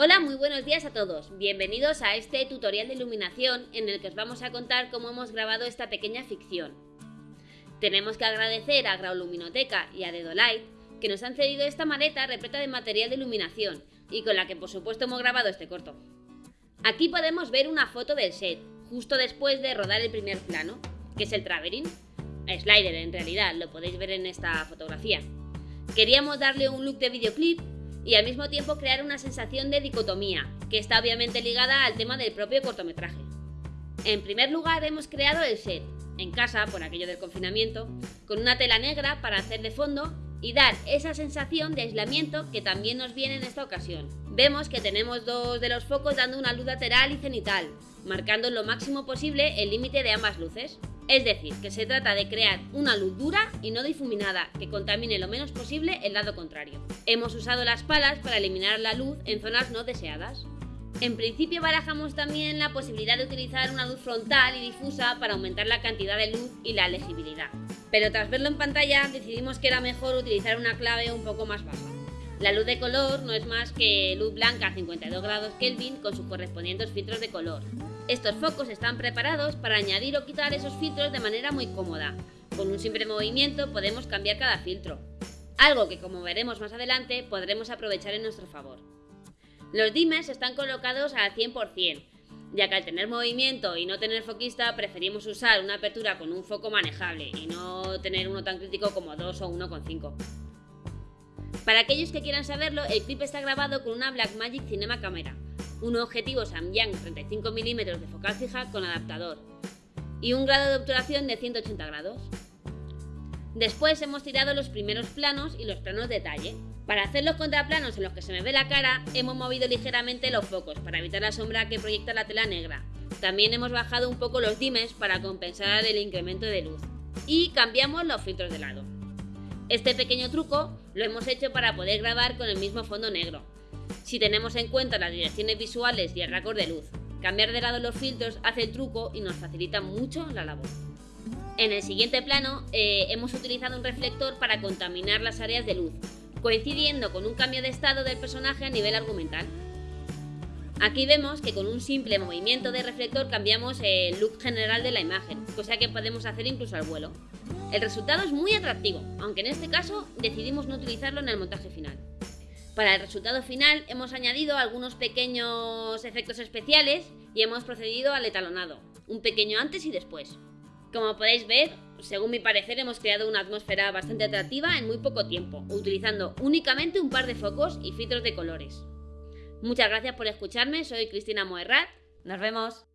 Hola, muy buenos días a todos. Bienvenidos a este tutorial de iluminación en el que os vamos a contar cómo hemos grabado esta pequeña ficción. Tenemos que agradecer a Grauluminoteca y a Dedolight que nos han cedido esta maleta repleta de material de iluminación y con la que por supuesto hemos grabado este corto. Aquí podemos ver una foto del set, justo después de rodar el primer plano, que es el traveling. Slider en realidad, lo podéis ver en esta fotografía. Queríamos darle un look de videoclip y al mismo tiempo crear una sensación de dicotomía, que está obviamente ligada al tema del propio cortometraje. En primer lugar hemos creado el set, en casa por aquello del confinamiento, con una tela negra para hacer de fondo y dar esa sensación de aislamiento que también nos viene en esta ocasión. Vemos que tenemos dos de los focos dando una luz lateral y cenital, marcando lo máximo posible el límite de ambas luces. Es decir, que se trata de crear una luz dura y no difuminada que contamine lo menos posible el lado contrario. Hemos usado las palas para eliminar la luz en zonas no deseadas. En principio barajamos también la posibilidad de utilizar una luz frontal y difusa para aumentar la cantidad de luz y la legibilidad. Pero tras verlo en pantalla decidimos que era mejor utilizar una clave un poco más baja. La luz de color no es más que luz blanca a 52 grados Kelvin con sus correspondientes filtros de color. Estos focos están preparados para añadir o quitar esos filtros de manera muy cómoda. Con un simple movimiento podemos cambiar cada filtro, algo que como veremos más adelante podremos aprovechar en nuestro favor. Los dimmers están colocados al 100%, ya que al tener movimiento y no tener foquista preferimos usar una apertura con un foco manejable y no tener uno tan crítico como 2 o 1,5. Para aquellos que quieran saberlo, el clip está grabado con una Blackmagic Cinema Camera, un objetivo Samyang 35 mm de focal fija con adaptador y un grado de obturación de 180 grados. Después hemos tirado los primeros planos y los planos detalle. Para hacer los contraplanos en los que se me ve la cara, hemos movido ligeramente los focos para evitar la sombra que proyecta la tela negra. También hemos bajado un poco los dimes para compensar el incremento de luz. Y cambiamos los filtros de lado. Este pequeño truco lo hemos hecho para poder grabar con el mismo fondo negro, si tenemos en cuenta las direcciones visuales y el raccord de luz. Cambiar de lado los filtros hace el truco y nos facilita mucho la labor. En el siguiente plano eh, hemos utilizado un reflector para contaminar las áreas de luz, coincidiendo con un cambio de estado del personaje a nivel argumental. Aquí vemos que con un simple movimiento de reflector cambiamos el look general de la imagen, cosa que podemos hacer incluso al vuelo. El resultado es muy atractivo, aunque en este caso decidimos no utilizarlo en el montaje final. Para el resultado final hemos añadido algunos pequeños efectos especiales y hemos procedido al etalonado, un pequeño antes y después. Como podéis ver, según mi parecer hemos creado una atmósfera bastante atractiva en muy poco tiempo, utilizando únicamente un par de focos y filtros de colores. Muchas gracias por escucharme, soy Cristina Moerrat, nos vemos.